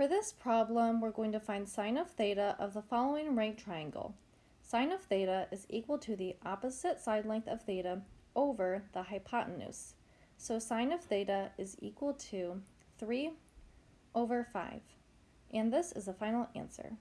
For this problem, we're going to find sine of theta of the following right triangle. Sine of theta is equal to the opposite side length of theta over the hypotenuse. So sine of theta is equal to 3 over 5. And this is the final answer.